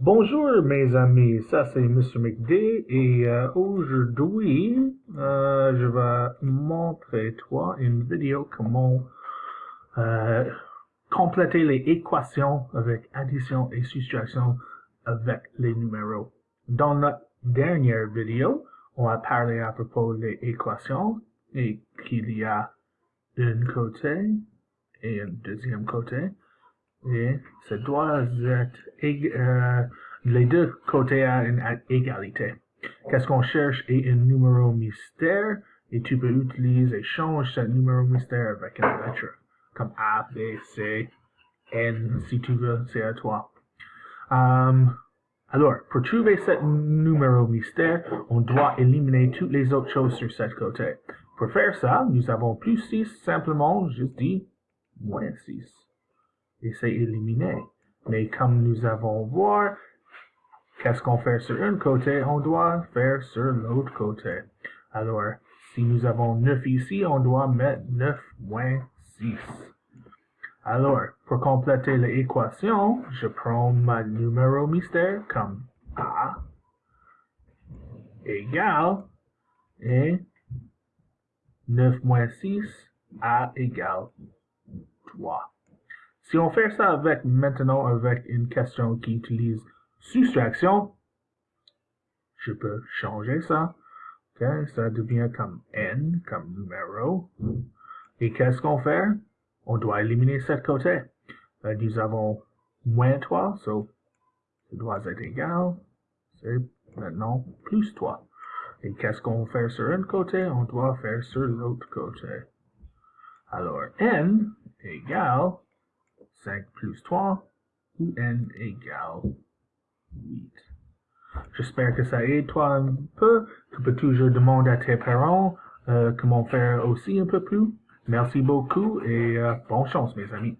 Bonjour mes amis, ça c'est Mr. McD et euh, aujourd'hui euh, je vais montrer toi une vidéo comment euh, compléter les équations avec addition et soustraction avec les numéros. Dans notre dernière vidéo, on a parlé à propos des équations et qu'il y a un côté et un deuxième côté et ça doit être euh, les deux côtés à une égalité. Qu'est-ce qu'on cherche? Est un numéro mystère et tu peux utiliser, change ce numéro mystère avec une lettre comme A, B, C, N si tu veux, c'est à toi. Um, alors, pour trouver ce numéro mystère, on doit éliminer toutes les autres choses sur ce côté. Pour faire ça, nous avons plus 6, simplement, juste dit, moins 6 et c'est éliminé. Mais comme nous avons voir, qu'est-ce qu'on fait sur un côté, on doit faire sur l'autre côté. Alors, si nous avons 9 ici, on doit mettre 9 moins 6. Alors, pour compléter l'équation, je prends ma numéro mystère comme A égale et 9 moins 6, A égale 3. Si on fait ça avec maintenant avec une question qui utilise soustraction, je peux changer ça. Okay, ça devient comme n, comme numéro. Et qu'est-ce qu'on fait? On doit éliminer cette côté. Euh, nous avons moins 3, so ça doit être égal. C'est maintenant plus 3. Et qu'est-ce qu'on fait sur un côté? On doit faire sur l'autre côté. Alors, n égale 5 plus 3, ou n égale 8. J'espère que ça aide toi un peu. Tu peux toujours demander à tes parents euh, comment faire aussi un peu plus. Merci beaucoup et euh, bonne chance mes amis.